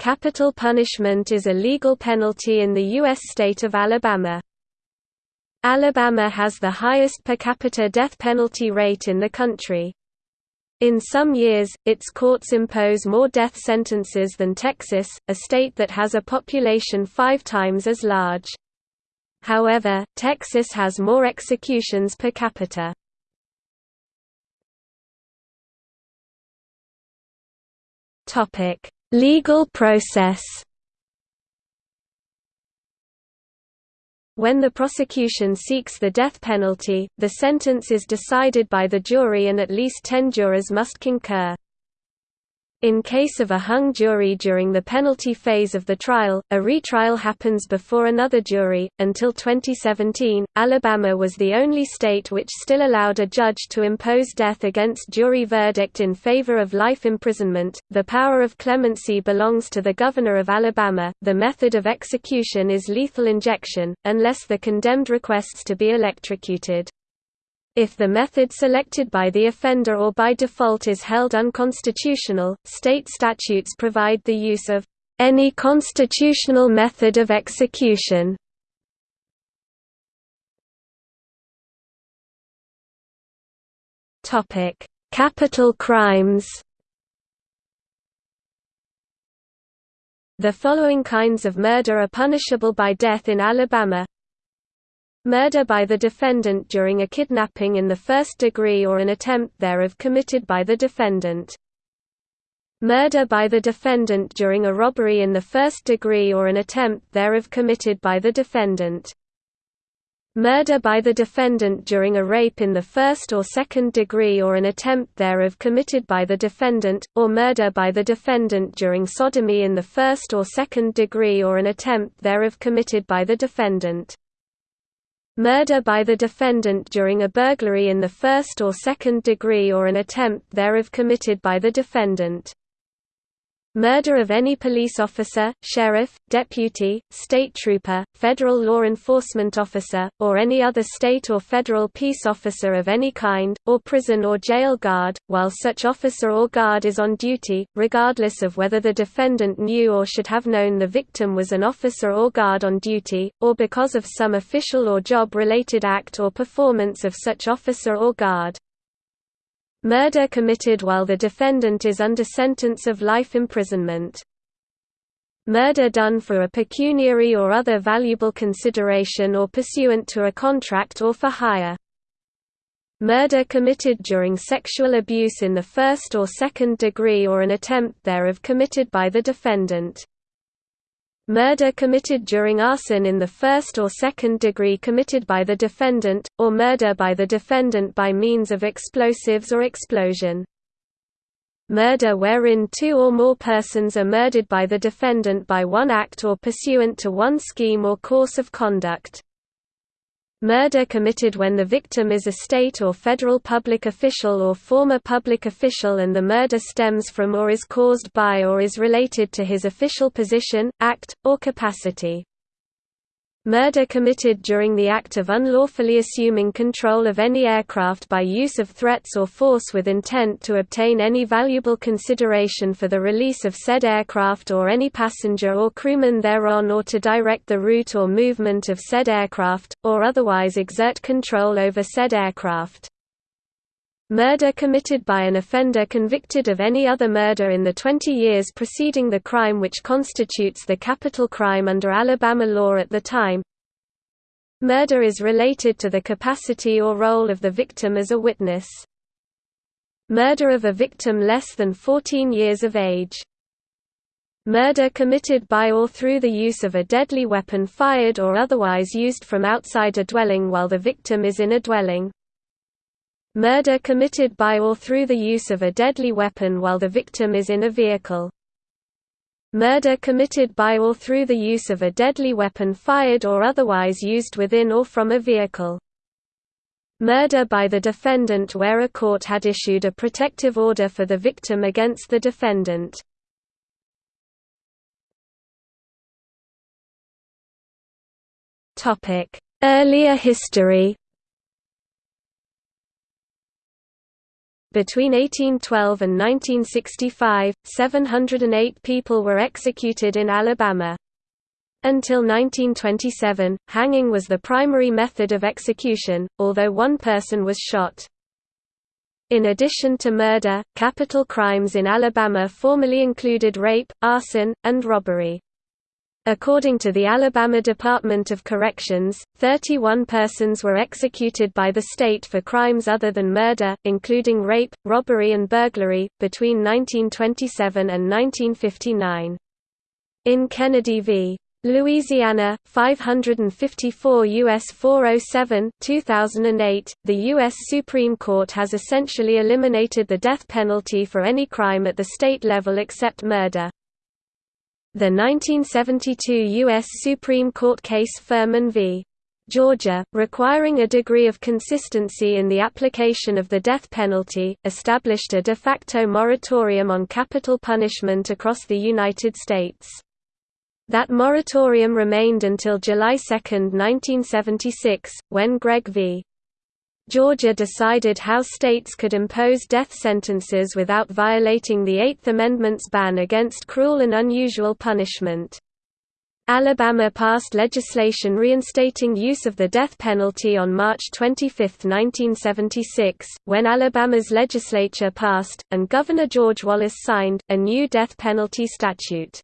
Capital punishment is a legal penalty in the U.S. state of Alabama. Alabama has the highest per capita death penalty rate in the country. In some years, its courts impose more death sentences than Texas, a state that has a population five times as large. However, Texas has more executions per capita. Legal process When the prosecution seeks the death penalty, the sentence is decided by the jury and at least ten jurors must concur. In case of a hung jury during the penalty phase of the trial, a retrial happens before another jury. Until 2017, Alabama was the only state which still allowed a judge to impose death against jury verdict in favor of life imprisonment. The power of clemency belongs to the governor of Alabama. The method of execution is lethal injection, unless the condemned requests to be electrocuted. If the method selected by the offender or by default is held unconstitutional, state statutes provide the use of any constitutional method of execution. Topic: Capital crimes. The following kinds of murder are punishable by death in Alabama Murder by the defendant during a kidnapping in the first degree or an attempt thereof committed by the defendant. Murder by the defendant during a robbery in the first degree or an attempt thereof committed by the defendant. Murder by the defendant during a rape in the first or second degree or an attempt thereof committed by the defendant, or murder by the defendant during sodomy in the first or second degree or an attempt thereof committed by the defendant. Murder by the defendant during a burglary in the first or second degree or an attempt thereof committed by the defendant. Murder of any police officer, sheriff, deputy, state trooper, federal law enforcement officer, or any other state or federal peace officer of any kind, or prison or jail guard, while such officer or guard is on duty, regardless of whether the defendant knew or should have known the victim was an officer or guard on duty, or because of some official or job-related act or performance of such officer or guard. Murder committed while the defendant is under sentence of life imprisonment. Murder done for a pecuniary or other valuable consideration or pursuant to a contract or for hire. Murder committed during sexual abuse in the first or second degree or an attempt thereof committed by the defendant. Murder committed during arson in the first or second degree committed by the defendant, or murder by the defendant by means of explosives or explosion. Murder wherein two or more persons are murdered by the defendant by one act or pursuant to one scheme or course of conduct. Murder committed when the victim is a state or federal public official or former public official and the murder stems from or is caused by or is related to his official position, act, or capacity. Murder committed during the act of unlawfully assuming control of any aircraft by use of threats or force with intent to obtain any valuable consideration for the release of said aircraft or any passenger or crewman thereon or to direct the route or movement of said aircraft, or otherwise exert control over said aircraft. Murder committed by an offender convicted of any other murder in the 20 years preceding the crime which constitutes the capital crime under Alabama law at the time. Murder is related to the capacity or role of the victim as a witness. Murder of a victim less than 14 years of age. Murder committed by or through the use of a deadly weapon fired or otherwise used from outside a dwelling while the victim is in a dwelling. Murder committed by or through the use of a deadly weapon while the victim is in a vehicle. Murder committed by or through the use of a deadly weapon fired or otherwise used within or from a vehicle. Murder by the defendant where a court had issued a protective order for the victim against the defendant. Earlier history Between 1812 and 1965, 708 people were executed in Alabama. Until 1927, hanging was the primary method of execution, although one person was shot. In addition to murder, capital crimes in Alabama formerly included rape, arson, and robbery. According to the Alabama Department of Corrections, 31 persons were executed by the state for crimes other than murder, including rape, robbery and burglary, between 1927 and 1959. In Kennedy v. Louisiana, 554 U.S. 407 2008, the U.S. Supreme Court has essentially eliminated the death penalty for any crime at the state level except murder. The 1972 U.S. Supreme Court case Furman v. Georgia, requiring a degree of consistency in the application of the death penalty, established a de facto moratorium on capital punishment across the United States. That moratorium remained until July 2, 1976, when Gregg v. Georgia decided how states could impose death sentences without violating the Eighth Amendment's ban against cruel and unusual punishment. Alabama passed legislation reinstating use of the death penalty on March 25, 1976, when Alabama's legislature passed, and Governor George Wallace signed, a new death penalty statute.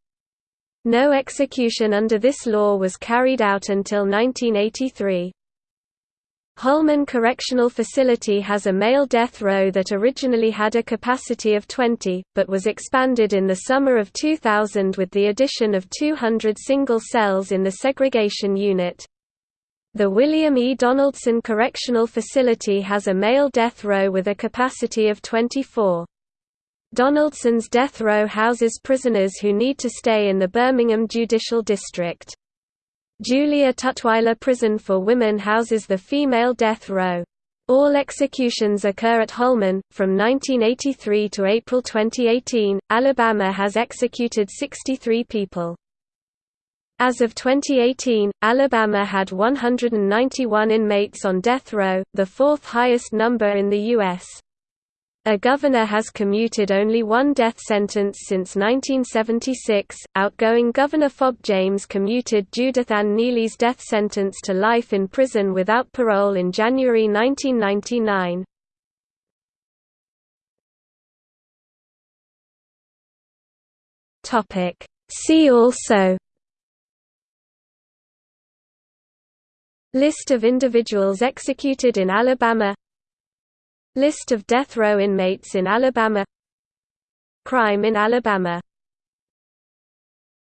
No execution under this law was carried out until 1983. Holman Correctional Facility has a male death row that originally had a capacity of 20, but was expanded in the summer of 2000 with the addition of 200 single cells in the segregation unit. The William E. Donaldson Correctional Facility has a male death row with a capacity of 24. Donaldson's death row houses prisoners who need to stay in the Birmingham Judicial District. Julia Tutwiler Prison for Women houses the female death row. All executions occur at Holman. From 1983 to April 2018, Alabama has executed 63 people. As of 2018, Alabama had 191 inmates on death row, the fourth highest number in the U.S. A governor has commuted only one death sentence since 1976. Outgoing Governor Fob James commuted Judith Ann Neely's death sentence to life in prison without parole in January 1999. Topic. See also List of individuals executed in Alabama List of death row inmates in Alabama. Crime in Alabama